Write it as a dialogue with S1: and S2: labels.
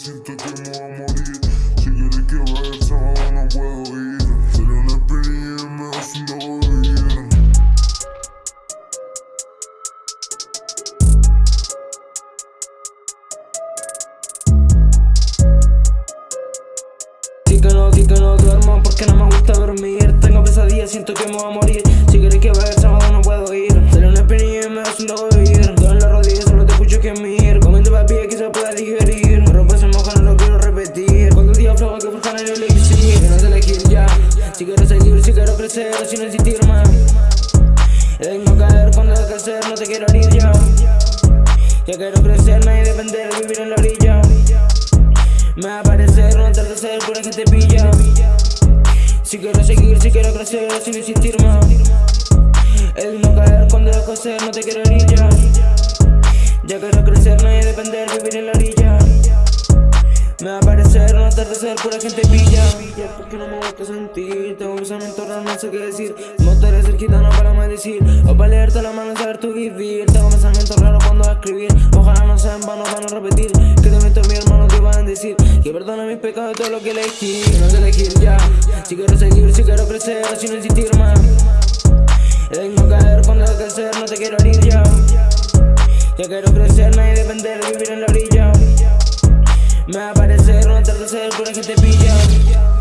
S1: siento que me voy a morir. Si quieres que vaya el sábado no puedo ir Sería una experiencia me nuevo vivir
S2: Sí que no, sí que no duermo porque no me gusta dormir. Tengo pesadillas, siento que me voy a morir. Si quieres que vaya el sábado no puedo Si quiero seguir, si quiero crecer o si no más. El no caer cuando hay que hacer, no te quiero herir ya Ya quiero crecer, nadie depender, vivir en la orilla. Me va a aparecer un atardecer por que te pilla Si quiero seguir, si quiero crecer, sin insistir más. El no caer cuando dejo ser, no te quiero herir ya Ya quiero crecer, nadie depender, vivir en la orilla me va a aparecer un atardecer, pura gente pilla. Porque no me gusta sentir, tengo pensamientos raros, no sé qué decir. Me gustaría ser gitano para maldecir. O para leerte la mano, saber tu vivir. Tengo pensamientos raros cuando a escribir. Ojalá no sea en vano para no repetir. Que te meto mi hermano, te van a decir Que perdona mis pecados de todo lo que elegí. Que no sé elegir ya. Si quiero seguir, si quiero crecer, si no insistir más. El no caer cuando hay que hacer, no te quiero herir ya. Ya quiero crecer, nadie depender, vivir en la orilla me va a aparecer un atardecer por que te pilla